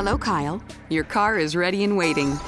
Hello, Kyle. Your car is ready and waiting.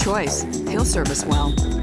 Choice. He'll serve us well.